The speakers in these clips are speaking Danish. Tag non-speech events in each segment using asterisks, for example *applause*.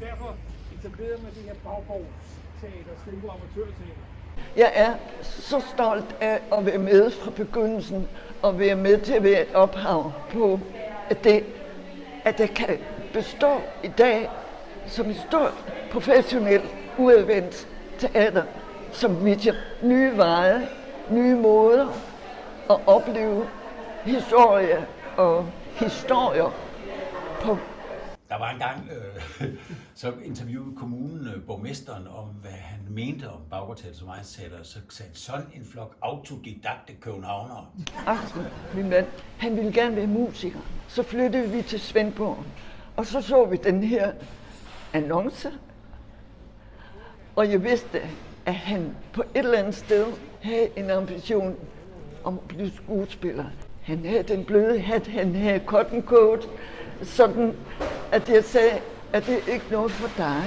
derfor etableret man det her baggårdsteater, Stenbo Amatørteater. Jeg er så stolt af at være med fra begyndelsen og være med til at være et ophav på, at det, at det kan bestå i dag som et stort professionelt uadvendt teater, som viser nye veje, nye måder at opleve historie og historier på. Der var engang, øh, *laughs* så interviewede kommunen øh, borgmesteren om, hvad han mente om Baggårdteater som egensteater, så sagde sådan en flok autodidakte københavnere. Axel, min mand, han ville gerne være musiker. Så flyttede vi til Svendborg, og så så vi den her annonce. Og jeg vidste, at han på et eller andet sted havde en ambition om at blive skuespiller. Han havde den bløde hat, han havde cotton coat, sådan at jeg sagde, at det er ikke noget for dig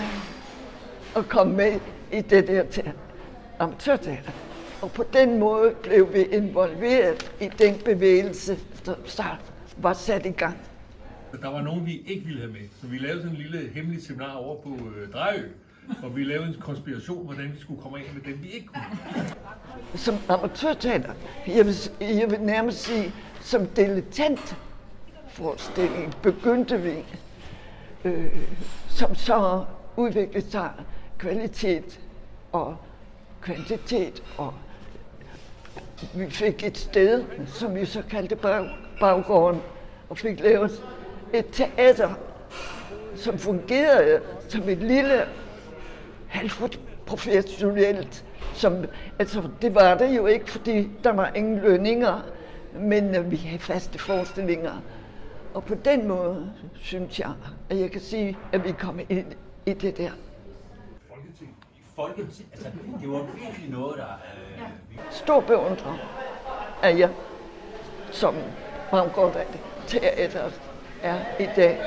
at komme med i det der teater, amatørteater. Og på den måde blev vi involveret i den bevægelse, der så var sat i gang. Der var nogen, vi ikke ville have med, så vi lavede sådan en lille hemmelig seminar over på øh, Drejø, og vi lavede en konspiration, hvordan vi skulle komme af med dem, vi ikke kunne. Som amatørteater, jeg vil, jeg vil nærmest sige, som dilettant forestilling begyndte vi, øh, som så udviklede sig kvalitet og kvantitet, og vi fik et sted, som vi så kaldte bag, baggården, og fik lavet et teater, som fungerede som et lille halvt professionelt, som, altså det var det jo ikke, fordi der var ingen lønninger, men øh, vi havde faste forestillinger. Og på den måde synes jeg, at jeg kan sige, at vi kommer ind i det der. Folketing. Folketing, altså, det var virkelig noget, der... Øh, vi Stor beundrer af jer, som fremgår af det, teater er i dag.